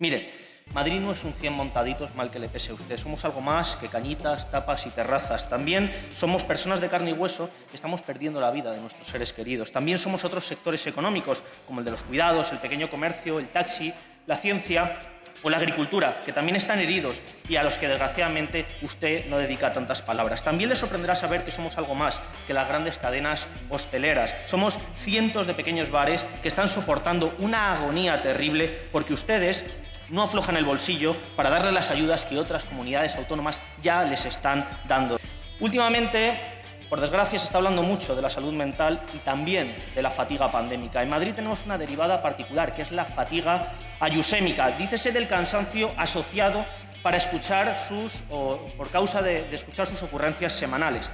Mire, Madrid no es un 100 montaditos mal que le pese a usted. Somos algo más que cañitas, tapas y terrazas. También somos personas de carne y hueso que estamos perdiendo la vida de nuestros seres queridos. También somos otros sectores económicos, como el de los cuidados, el pequeño comercio, el taxi, la ciencia o la agricultura, que también están heridos y a los que desgraciadamente usted no dedica tantas palabras. También le sorprenderá saber que somos algo más que las grandes cadenas hosteleras. Somos cientos de pequeños bares que están soportando una agonía terrible porque ustedes no aflojan el bolsillo para darle las ayudas que otras comunidades autónomas ya les están dando. Últimamente, por desgracia, se está hablando mucho de la salud mental y también de la fatiga pandémica. En Madrid tenemos una derivada particular, que es la fatiga ayusémica. Dícese del cansancio asociado para escuchar sus, o por causa de, de escuchar sus ocurrencias semanales.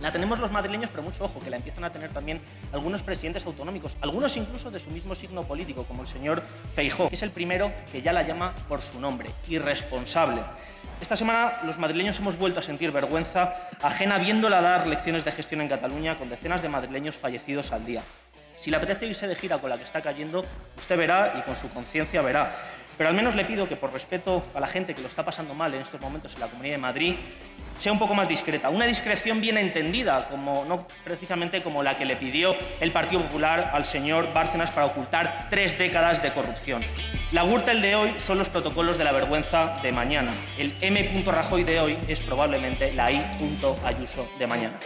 La tenemos los madrileños, pero mucho ojo, que la empiezan a tener también algunos presidentes autonómicos, algunos incluso de su mismo signo político, como el señor Feijó, que es el primero que ya la llama por su nombre, irresponsable. Esta semana los madrileños hemos vuelto a sentir vergüenza ajena viéndola dar lecciones de gestión en Cataluña con decenas de madrileños fallecidos al día. Si le apetece irse de gira con la que está cayendo, usted verá y con su conciencia verá. Pero al menos le pido que por respeto a la gente que lo está pasando mal en estos momentos en la Comunidad de Madrid, sea un poco más discreta. Una discreción bien entendida, como, no precisamente como la que le pidió el Partido Popular al señor Bárcenas para ocultar tres décadas de corrupción. La Gürtel de hoy son los protocolos de la vergüenza de mañana. El M. Rajoy de hoy es probablemente la I. Ayuso de mañana.